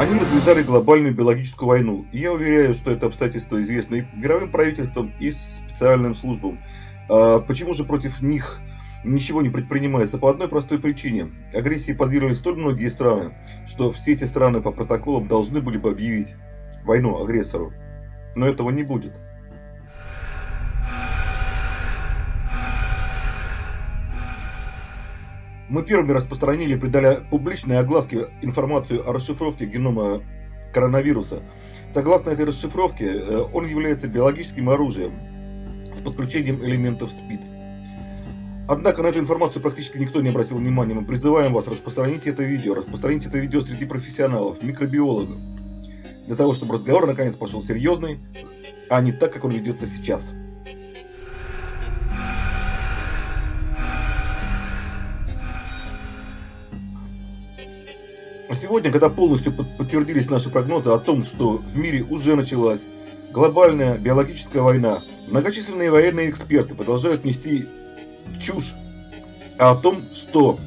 Они развязали глобальную биологическую войну, и я уверяю, что это обстоятельство известно и мировым правительствам, и специальным службам. А почему же против них ничего не предпринимается? По одной простой причине. Агрессии подвергли столь многие страны, что все эти страны по протоколам должны были бы объявить войну агрессору. Но этого не будет. Мы первыми распространили придали публичной огласке информацию о расшифровке генома коронавируса. Согласно этой расшифровке, э, он является биологическим оружием с подключением элементов СПИД. Однако на эту информацию практически никто не обратил внимания. Мы призываем вас распространить это видео, распространить это видео среди профессионалов, микробиологов, для того, чтобы разговор наконец пошел серьезный, а не так, как он ведется сейчас. Сегодня, когда полностью подтвердились наши прогнозы о том, что в мире уже началась глобальная биологическая война, многочисленные военные эксперты продолжают нести чушь о том, что,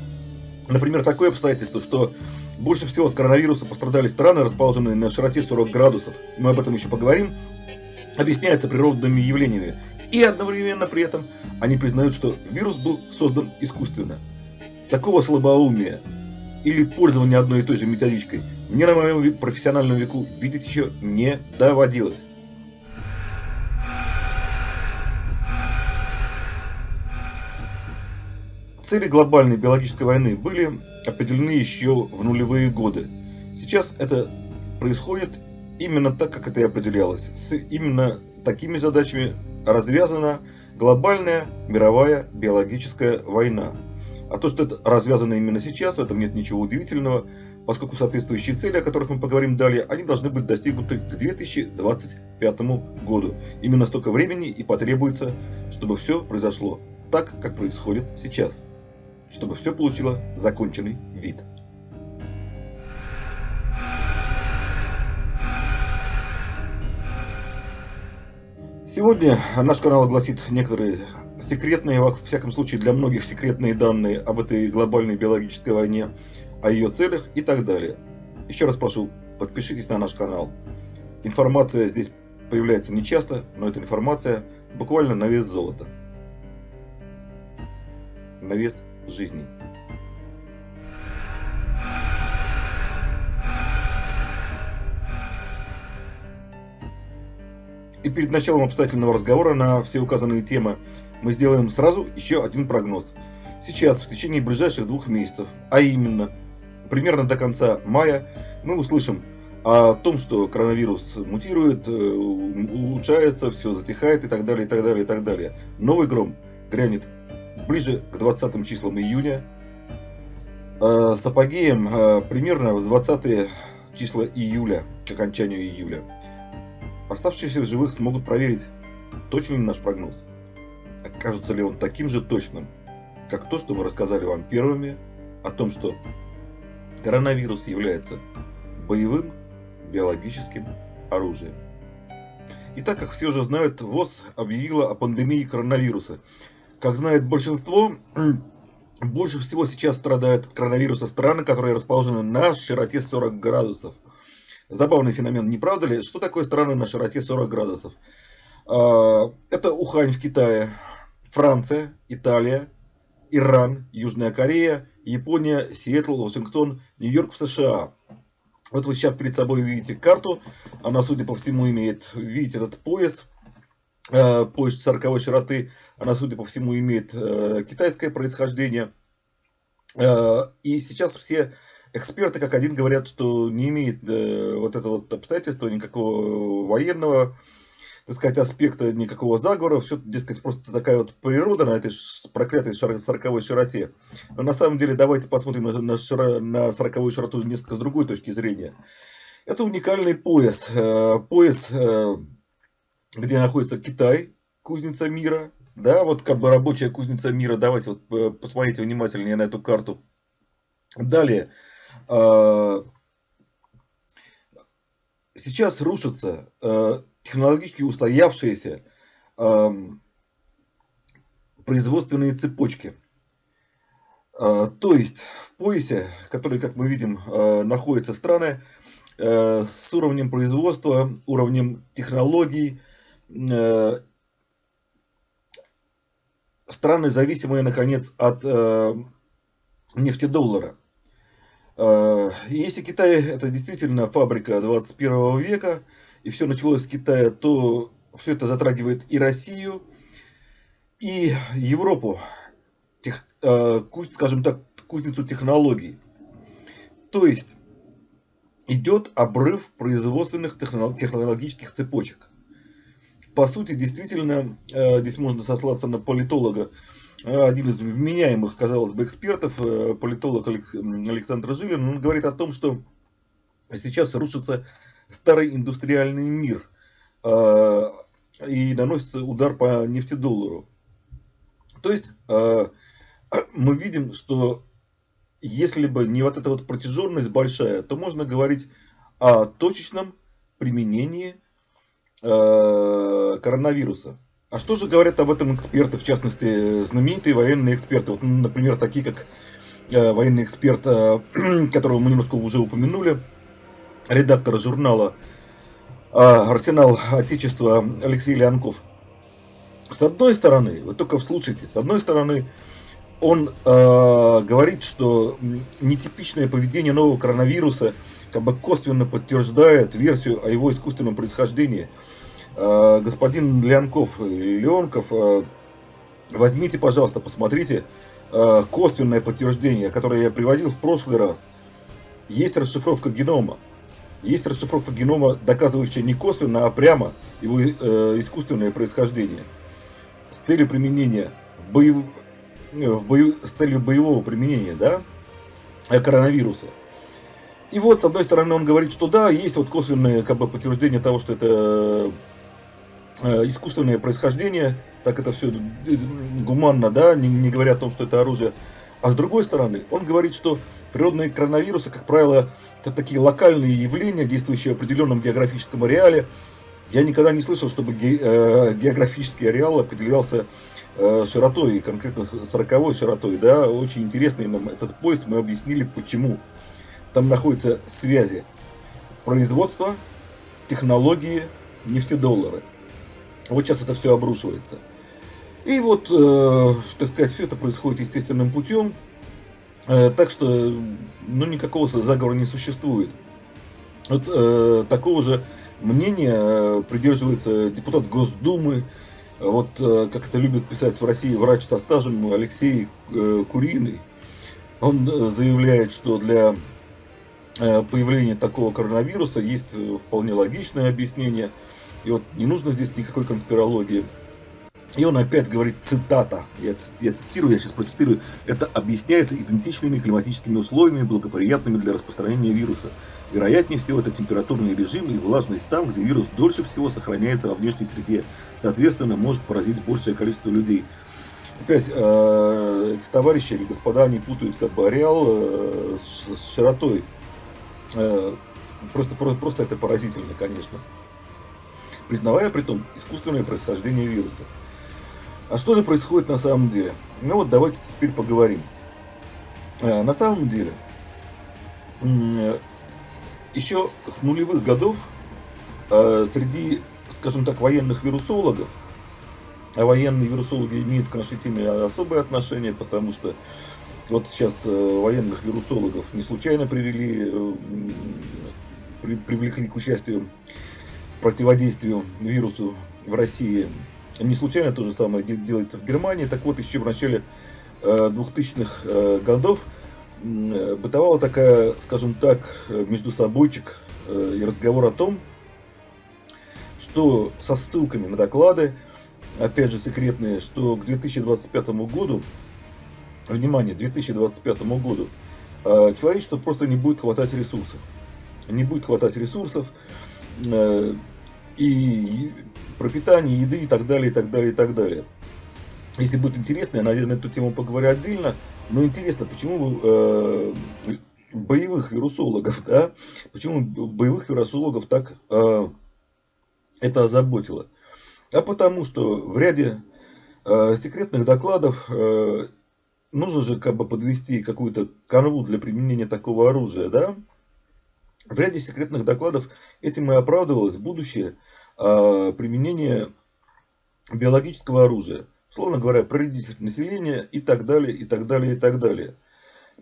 например, такое обстоятельство, что больше всего от коронавируса пострадали страны, расположенные на широте 40 градусов, мы об этом еще поговорим, объясняется природными явлениями. И одновременно при этом они признают, что вирус был создан искусственно. Такого слабоумия или пользование одной и той же методичкой мне на моем профессиональном веку видеть еще не доводилось. Цели глобальной биологической войны были определены еще в нулевые годы. Сейчас это происходит именно так, как это и определялось. С именно такими задачами развязана глобальная мировая биологическая война. А то, что это развязано именно сейчас, в этом нет ничего удивительного, поскольку соответствующие цели, о которых мы поговорим далее, они должны быть достигнуты к 2025 году. Именно столько времени и потребуется, чтобы все произошло так, как происходит сейчас. Чтобы все получило законченный вид. Сегодня наш канал огласит некоторые секретные, во всяком случае для многих секретные данные об этой глобальной биологической войне, о ее целях и так далее. Еще раз прошу, подпишитесь на наш канал. Информация здесь появляется нечасто, но эта информация буквально на вес золота. На вес жизни. И перед началом обстоятельного разговора на все указанные темы мы сделаем сразу еще один прогноз. Сейчас, в течение ближайших двух месяцев, а именно, примерно до конца мая, мы услышим о том, что коронавирус мутирует, э, улучшается, все затихает и так далее, и так далее, и так далее. Новый гром грянет ближе к 20 числам июня, э, с апогеем э, примерно в 20 числа июля, к окончанию июля. Оставшиеся в живых смогут проверить, точен ли наш прогноз окажется ли он таким же точным, как то, что мы рассказали вам первыми, о том, что коронавирус является боевым биологическим оружием. И так как все уже знают, ВОЗ объявила о пандемии коронавируса. Как знает большинство, больше всего сейчас страдают от коронавируса страны, которые расположены на широте 40 градусов. Забавный феномен, не правда ли? Что такое страны на широте 40 градусов? А, это Ухань в Китае, Франция, Италия, Иран, Южная Корея, Япония, Сиэтл, Вашингтон, Нью-Йорк в США. Вот вы сейчас перед собой видите карту. Она, судя по всему, имеет, видите, этот пояс, э, пояс 40 широты. Она, судя по всему, имеет э, китайское происхождение. Э, и сейчас все эксперты, как один, говорят, что не имеет э, вот это вот обстоятельство никакого военного так сказать, аспекта никакого заговора, все, дескать, просто такая вот природа на этой проклятой сороковой широте. Но на самом деле давайте посмотрим на, на, широ, на сороковую широту несколько с другой точки зрения. Это уникальный пояс. Э, пояс, э, где находится Китай, кузница мира. Да, вот как бы рабочая кузница мира. Давайте вот э, посмотрите внимательнее на эту карту. Далее. Сейчас рушится технологически устоявшиеся э, производственные цепочки. Э, то есть в поясе, который, как мы видим, э, находятся страны, э, с уровнем производства, уровнем технологий, э, страны, зависимые, наконец, от э, нефтедоллара. Э, если Китай это действительно фабрика 21 века, и все началось с Китая, то все это затрагивает и Россию, и Европу, тех, э, скажем так, кузницу технологий. То есть идет обрыв производственных технологических цепочек. По сути, действительно, э, здесь можно сослаться на политолога, один из вменяемых, казалось бы, экспертов, политолог Александр Жилин, он говорит о том, что сейчас рушится старый индустриальный мир, э, и наносится удар по нефтедоллару. То есть э, мы видим, что если бы не вот эта вот протяженность большая, то можно говорить о точечном применении э, коронавируса. А что же говорят об этом эксперты, в частности, знаменитые военные эксперты, вот, например, такие как военный эксперт, которого мы немножко уже упомянули, редактора журнала а, «Арсенал Отечества» Алексей Леонков. С одной стороны, вы только вслушайтесь, с одной стороны, он э, говорит, что нетипичное поведение нового коронавируса как бы косвенно подтверждает версию о его искусственном происхождении. Э, господин Леонков, Леонков, э, возьмите, пожалуйста, посмотрите э, косвенное подтверждение, которое я приводил в прошлый раз. Есть расшифровка генома. Есть расшифровка генома, доказывающая не косвенно, а прямо его э, искусственное происхождение. С целью применения в боев... Э, в бою... с целью боевого применения, да, э, коронавируса. И вот, с одной стороны, он говорит, что да, есть вот косвенное как бы, подтверждение того, что это э, искусственное происхождение, так это все гуманно, да, не, не говоря о том, что это оружие. А с другой стороны, он говорит, что природные коронавирусы, как правило, это такие локальные явления, действующие в определенном географическом ареале. Я никогда не слышал, чтобы э, географический ареал определялся э, широтой, конкретно 40 широтой. Да? Очень интересный нам этот поезд, мы объяснили почему. Там находятся связи производства, технологии, нефтедоллары. Вот сейчас это все обрушивается. И вот, э, так сказать, все это происходит естественным путем. Э, так что, ну, никакого заговора не существует. Вот э, такого же мнения э, придерживается депутат Госдумы, вот э, как это любит писать в России врач со стажем Алексей э, Куриный. Он э, заявляет, что для э, появления такого коронавируса есть вполне логичное объяснение. И вот не нужно здесь никакой конспирологии. И он опять говорит, цитата, я, я цитирую, я сейчас процитирую, это объясняется идентичными климатическими условиями, благоприятными для распространения вируса. Вероятнее всего, это температурный режим и влажность там, где вирус дольше всего сохраняется во внешней среде. Соответственно, может поразить большее количество людей. Опять, э, эти товарищи или господа, они путают как бы ареал э, с, с широтой. Э, просто, просто, просто это поразительно, конечно. Признавая при том искусственное происхождение вируса. А что же происходит на самом деле? Ну вот давайте теперь поговорим. Э, на самом деле, еще с нулевых годов э, среди, скажем так, военных вирусологов, а военные вирусологи имеют к нашей теме особое отношение, потому что вот сейчас э, военных вирусологов не случайно привели, привлекли к участию противодействию вирусу в России не случайно то же самое делается в Германии. Так вот, еще в начале 2000-х э, э, годов э, бытовала такая, скажем так, между собойчик и разговор о том, что со ссылками на доклады, опять же секретные, что к 2025 году, внимание, 2025 году, человечество просто не будет хватать ресурсов. Не будет хватать ресурсов, и пропитание, еды и так далее, и так далее, и так далее. Если будет интересно, я, наверное, эту тему поговорю отдельно. Но интересно, почему э, боевых вирусологов, да, почему боевых вирусологов так э, это озаботило? А потому что в ряде э, секретных докладов э, нужно же как бы подвести какую-то канву для применения такого оружия, да? В ряде секретных докладов этим и оправдывалось будущее э, применение биологического оружия. Словно говоря, проредитель населения и так далее, и так далее, и так далее.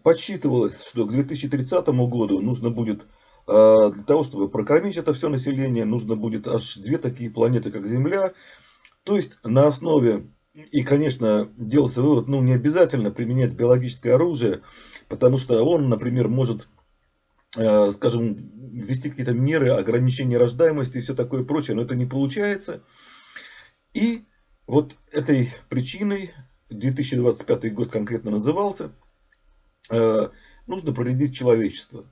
Подсчитывалось, что к 2030 году нужно будет, э, для того, чтобы прокормить это все население, нужно будет аж две такие планеты, как Земля. То есть на основе, и конечно, делался вывод, ну не обязательно применять биологическое оружие, потому что он, например, может скажем, ввести какие-то меры ограничения рождаемости и все такое прочее, но это не получается. И вот этой причиной 2025 год конкретно назывался, э, нужно проредить человечество.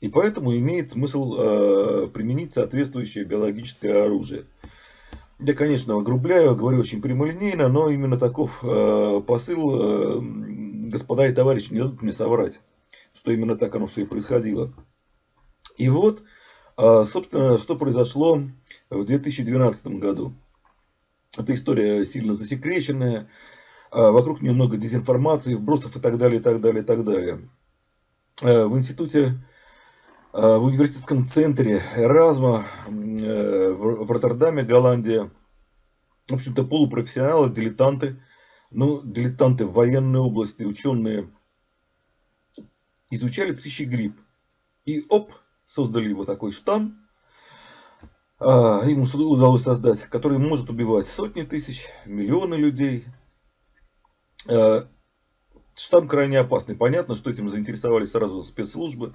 И поэтому имеет смысл э, применить соответствующее биологическое оружие. Я, конечно, огрубляю, говорю очень прямолинейно, но именно таков посыл, господа и товарищи, не дадут мне соврать что именно так оно все и происходило. И вот, а, собственно, что произошло в 2012 году. Эта история сильно засекреченная, а, вокруг нее много дезинформации, вбросов и так далее, и так далее, и так далее. А, в институте, в университетском центре Эразма в Роттердаме, Голландия, в общем-то, полупрофессионалы, дилетанты, ну, дилетанты в военной области, ученые – изучали птичий грипп. И оп, создали его такой штамм, а, ему удалось создать, который может убивать сотни тысяч, миллионы людей. А, штамм крайне опасный. Понятно, что этим заинтересовались сразу спецслужбы.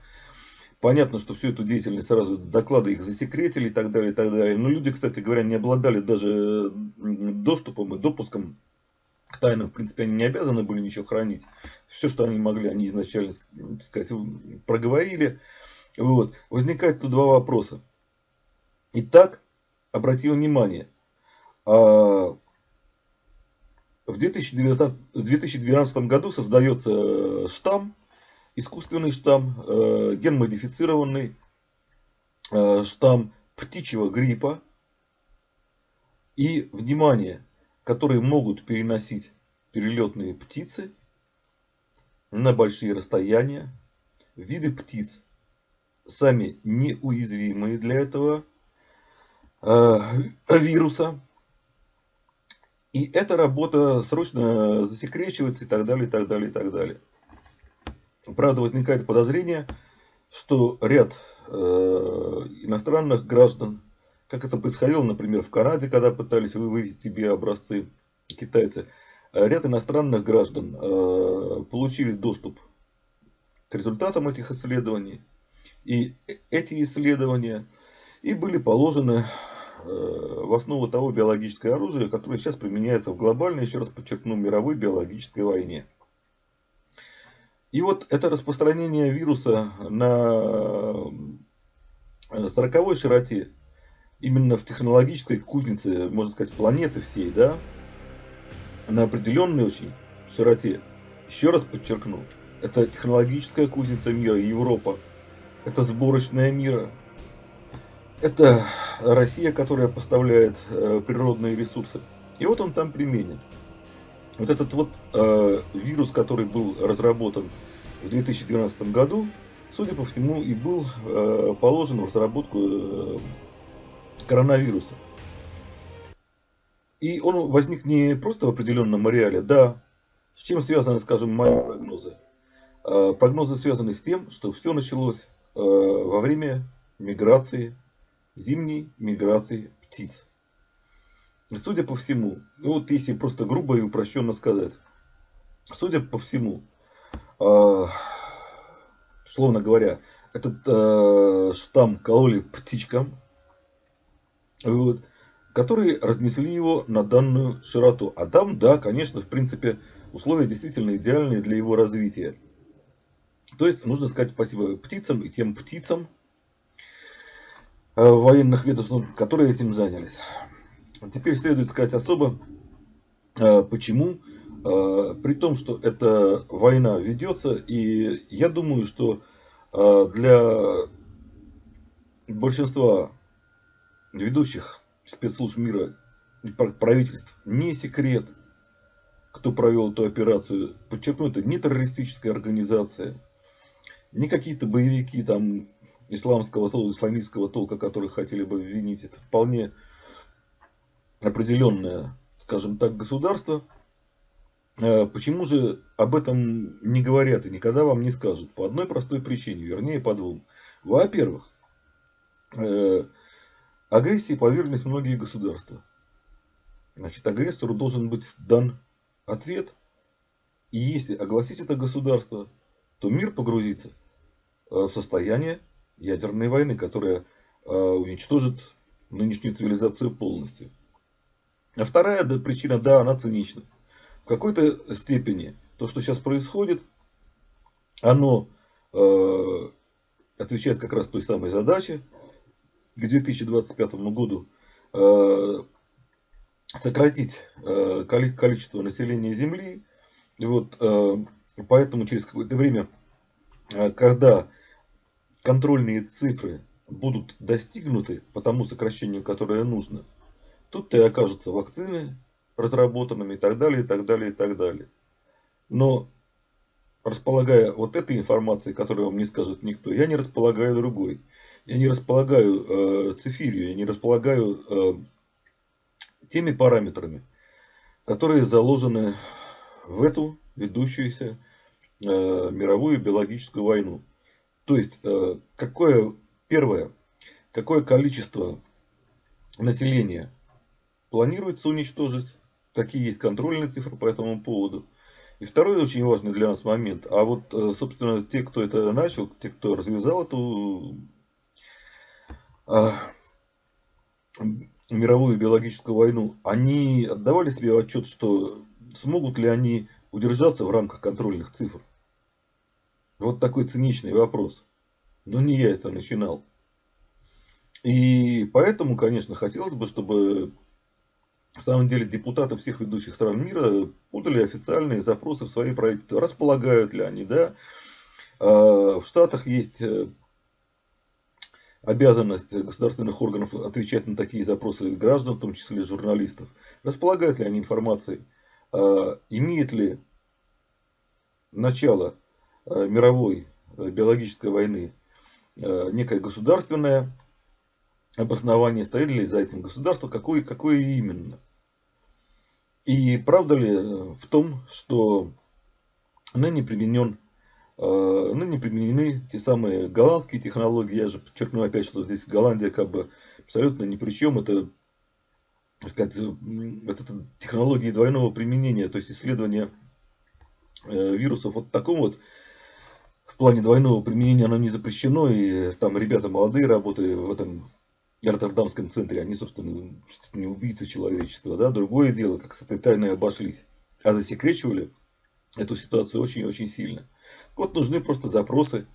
Понятно, что всю эту деятельность сразу доклады их засекретили и так далее, и так далее. Но люди, кстати говоря, не обладали даже доступом и допуском к тайнам, в принципе, они не обязаны были ничего хранить. Все, что они могли, они изначально, так сказать, проговорили. Вот. Возникает тут два вопроса. Итак, обратим внимание, а, в 2019, в 2012 году создается штамм, искусственный штамм, э, генмодифицированный э, штамм птичьего гриппа. И, внимание, которые могут переносить перелетные птицы на большие расстояния, виды птиц, сами неуязвимые для этого э, вируса. И эта работа срочно засекречивается и так далее, и так далее, и так далее. Правда, возникает подозрение, что ряд э, иностранных граждан как это происходило, например, в Канаде, когда пытались вывести тебе образцы китайцы. Э, ряд иностранных граждан э, получили доступ к результатам этих исследований. И эти исследования и были положены э, в основу того биологического оружия, которое сейчас применяется в глобальной, еще раз подчеркну, мировой биологической войне. И вот это распространение вируса на 40 широте именно в технологической кузнице, можно сказать, планеты всей, да, на определенной очень широте. Еще раз подчеркну, это технологическая кузница мира, Европа, это сборочная мира, это Россия, которая поставляет э, природные ресурсы. И вот он там применен. Вот этот вот э, вирус, который был разработан в 2012 году, судя по всему, и был э, положен в разработку э, коронавируса. И он возник не просто в определенном ареале, да. С чем связаны, скажем, мои прогнозы? А, прогнозы связаны с тем, что все началось а, во время миграции, зимней миграции птиц. Судя по всему, ну вот если просто грубо и упрощенно сказать, судя по всему, э, словно говоря, этот штамм кололи птичкам, вот, которые разнесли его на данную широту. А там, да, конечно, в принципе, условия действительно идеальные для его развития. То есть, нужно сказать спасибо птицам и тем птицам э, военных ведомств, которые этим занялись. Теперь следует сказать особо, э, почему, э, при том, что эта война ведется, и я думаю, что для большинства ведущих спецслужб мира и правительств не секрет, кто провел эту операцию. Подчеркну, это не террористическая организация, не какие-то боевики там исламского толка, исламистского толка, которых хотели бы обвинить, это вполне определенное, скажем так, государство. Э, почему же об этом не говорят и никогда вам не скажут? По одной простой причине, вернее по двум. Во-первых, э, агрессии подверглись многие государства. Значит, агрессору должен быть дан ответ, и если огласить это государство, то мир погрузится э, в состояние ядерной войны, которая уничтожит нынешнюю цивилизацию полностью. А вторая причина, да, она цинична. В какой-то степени то, что сейчас происходит, оно э, отвечает как раз той самой задаче к 2025 году э, сократить э, количество населения Земли. И вот, э, поэтому через какое-то время, э, когда контрольные цифры будут достигнуты по тому сокращению, которое нужно, Тут-то и окажутся вакцины разработанными и так далее, и так далее, и так далее. Но располагая вот этой информацией, которую вам не скажет никто, я не располагаю другой. Я не располагаю э, цифирью, я не располагаю э, теми параметрами, которые заложены в эту ведущуюся э, мировую биологическую войну. То есть, э, какое, первое, какое количество населения планируется уничтожить. Какие есть контрольные цифры по этому поводу. И второй очень важный для нас момент. А вот, э, собственно, те, кто это начал, те, кто развязал эту мировую биологическую войну, они отдавали себе отчет, что смогут ли они удержаться в рамках контрольных цифр. Вот такой циничный вопрос. Но не я это начинал. И поэтому, конечно, хотелось бы, чтобы на самом деле депутаты всех ведущих стран мира подали официальные запросы в свои правительства. Располагают ли они, да? А, в Штатах есть э, обязанность государственных органов отвечать на такие запросы граждан, в том числе журналистов. Располагают ли они информацией? А, имеет ли начало э, мировой э, биологической войны некое государственное обоснование, стоит ли за этим государство, какое, какое именно. И правда ли э, в том, что ныне применен ныне применены те самые голландские технологии. Я же подчеркну опять, что здесь Голландия как бы абсолютно ни при чем. Это, так сказать, вот это технологии двойного применения, то есть исследование э, вирусов вот таком вот в плане двойного применения оно не запрещено, и там ребята молодые работают в этом Роттердамском центре, они, собственно, не убийцы человечества. Да? Другое дело, как с этой тайной обошлись. А засекречивали эту ситуацию очень-очень сильно. Вот нужны просто запросы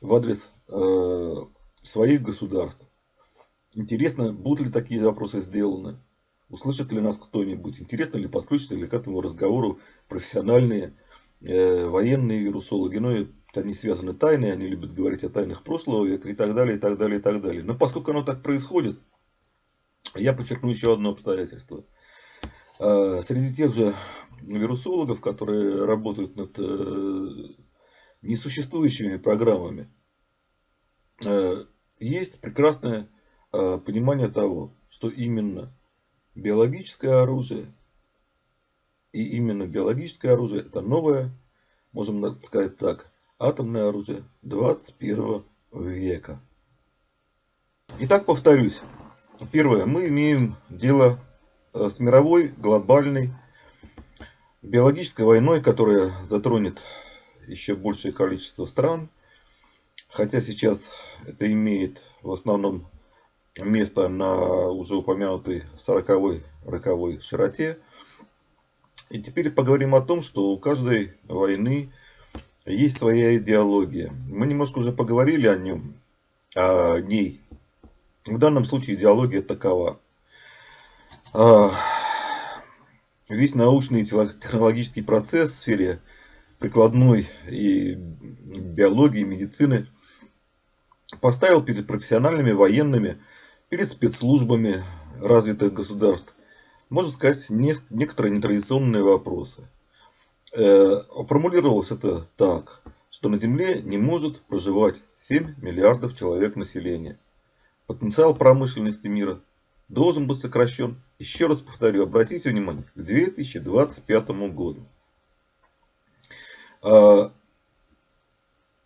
в адрес э, своих государств. Интересно, будут ли такие запросы сделаны? Услышит ли нас кто-нибудь? Интересно ли подключиться ли к этому разговору профессиональные э, военные вирусологи? Ну, они связаны тайны, они любят говорить о тайнах прошлого века и так далее, и так далее, и так далее. Но поскольку оно так происходит, я подчеркну еще одно обстоятельство. А, среди тех же вирусологов, которые работают над э, несуществующими программами, э, есть прекрасное э, понимание того, что именно биологическое оружие и именно биологическое оружие это новое, можем сказать так, атомное оружие 21 века. Итак, повторюсь. Первое. Мы имеем дело э, с мировой, глобальной, биологической войной, которая затронет еще большее количество стран. Хотя сейчас это имеет в основном место на уже упомянутой 40-й роковой широте. И теперь поговорим о том, что у каждой войны есть своя идеология. Мы немножко уже поговорили о нем, о ней. В данном случае идеология такова. А, весь научный и технологический процесс в сфере прикладной и биологии, и медицины поставил перед профессиональными военными, перед спецслужбами развитых государств, можно сказать, некоторые нетрадиционные вопросы – Э, формулировалось это так. что на Земле не может проживать 7 миллиардов человек населения. Потенциал промышленности мира должен быть сокращен, еще раз повторю, обратите внимание, к 2025 году. А,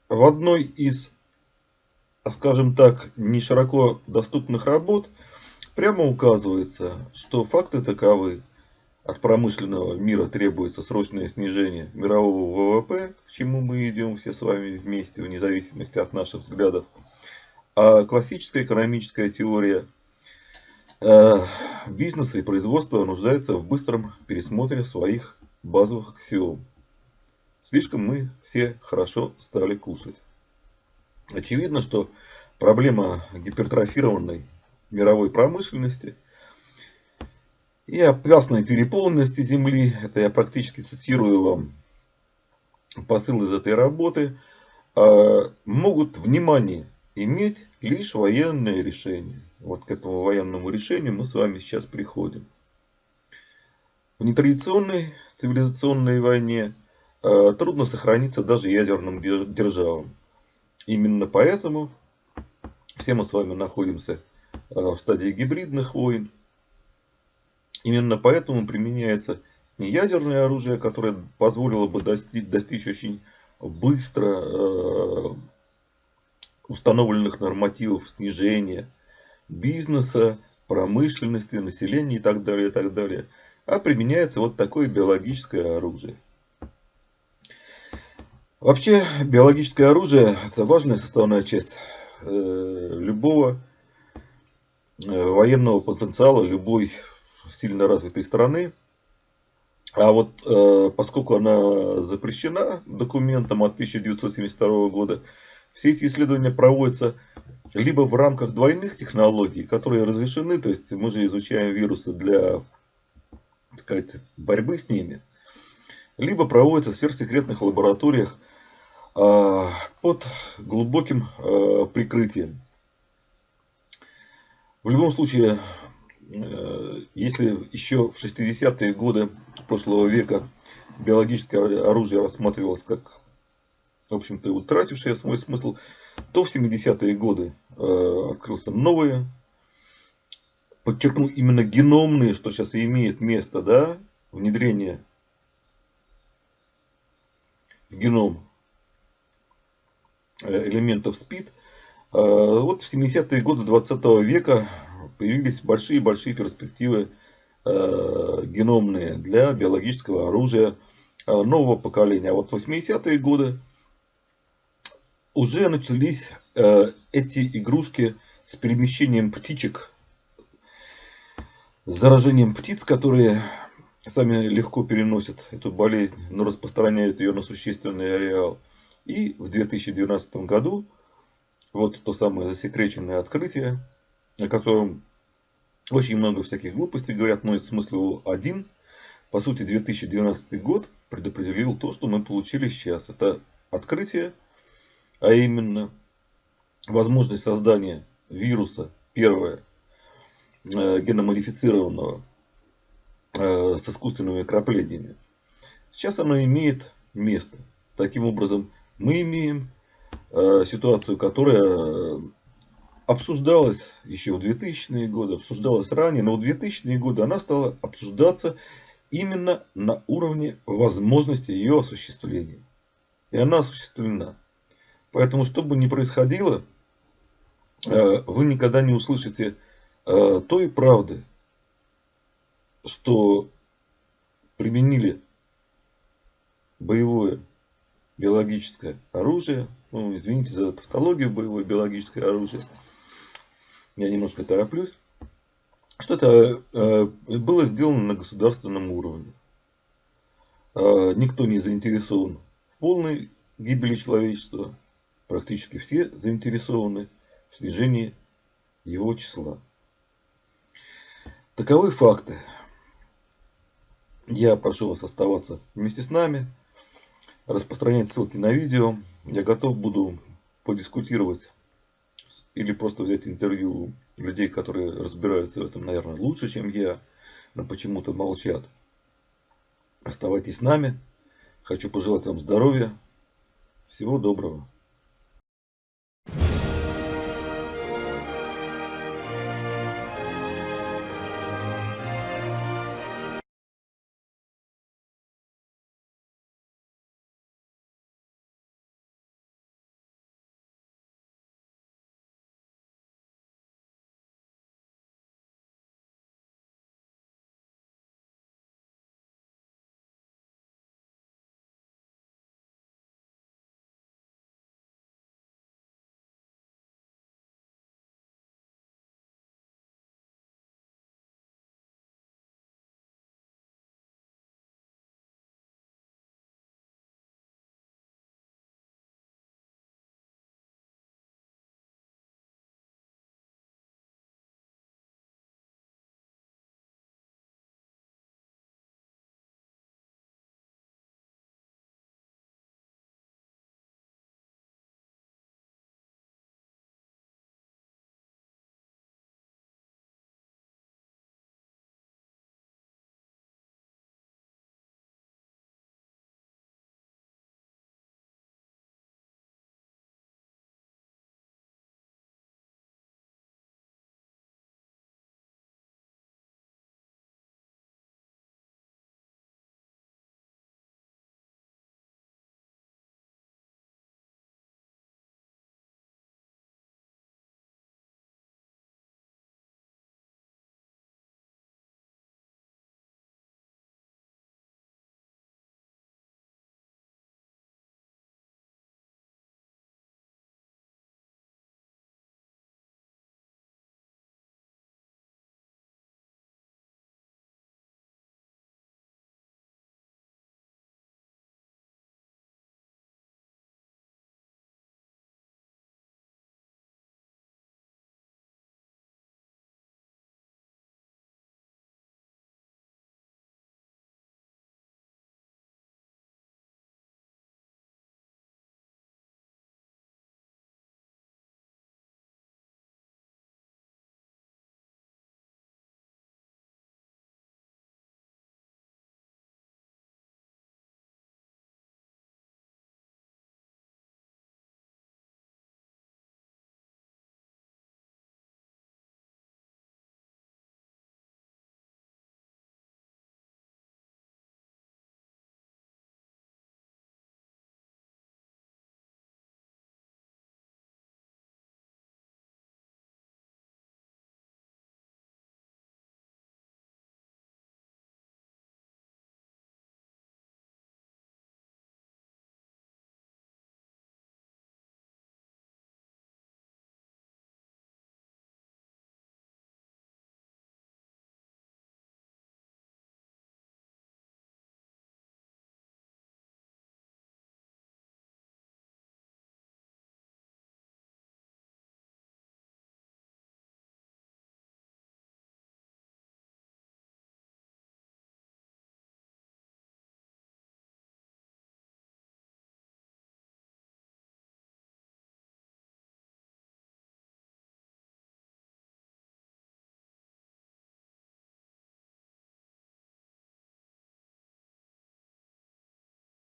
в одной из, скажем так, не широко доступных работ прямо указывается, что факты таковы. От промышленного мира требуется срочное снижение мирового ВВП, к чему мы идем все с вами вместе, вне зависимости от наших взглядов. А классическая экономическая теория э, бизнеса и производства нуждается в быстром пересмотре своих базовых аксиом. Слишком мы все хорошо стали кушать. Очевидно, что проблема гипертрофированной мировой промышленности и опасной переполненности Земли, это я практически цитирую вам посыл из этой работы, а, могут внимание иметь лишь военные решения. Вот к этому военному решению мы с вами сейчас приходим. В нетрадиционной цивилизационной войне трудно сохраниться даже ядерным державам. Именно поэтому все мы с вами находимся э, в стадии гибридных войн. Именно поэтому применяется не ядерное оружие, которое позволило бы достичь, достичь очень быстро э, установленных нормативов снижения бизнеса, промышленности, населения и так далее, и так далее. А применяется вот такое биологическое оружие. Вообще, биологическое оружие – это важная составная часть э, любого э, военного потенциала любой сильно развитой страны. А вот э, поскольку она запрещена документом от 1972 года, все эти исследования проводятся либо в рамках двойных технологий, которые разрешены, то есть мы же изучаем вирусы для так сказать, борьбы с ними, либо проводятся в сверхсекретных лабораториях, под глубоким а, прикрытием. В любом случае, э, если еще в 60-е годы прошлого века биологическое оружие рассматривалось как, в общем-то, утратившее свой смысл, то в 70-е годы э, открылся новое, подчеркну, именно геномные, что сейчас и имеет место, да, внедрение в геном Э, элементов СПИД. Э, вот в 70-е годы 20 века появились большие-большие перспективы э, геномные для биологического оружия нового поколения. А вот в 80-е годы уже начались эти игрушки с перемещением птичек, с заражением птиц, которые сами легко переносят эту болезнь, но распространяют ее на существенный ареал. И в 2012 году вот то самое засекреченное открытие, о котором очень много всяких глупостей говорят, но смысл его один. По сути, 2012 год предопределил то, что мы получили сейчас. Это открытие, а именно возможность создания вируса, первое, э, геномодифицированного э, с искусственными краплениями. Сейчас оно имеет место. Таким образом, мы имеем э, ситуацию, которая э, обсуждалась еще в 2000-е годы, обсуждалась ранее, но в 2000-е годы она стала обсуждаться именно на уровне возможности ее осуществления. И она осуществлена. Поэтому, что бы ни происходило, э, вы никогда не услышите той правды, что применили боевое биологическое оружие. Ну, извините за тавтологию, боевое биологическое оружие. Я немножко тороплюсь. Что это э, было сделано на государственном уровне. Э, никто не заинтересован в полной гибели человечества. Практически все заинтересованы в снижении его числа. Таковы факты. Я прошу вас оставаться вместе с нами распространять ссылки на видео. Я готов буду подискутировать или просто взять интервью людей, которые разбираются в этом, наверное, лучше, чем я, но почему-то молчат. Оставайтесь с нами. Хочу пожелать вам здоровья, Всего доброго.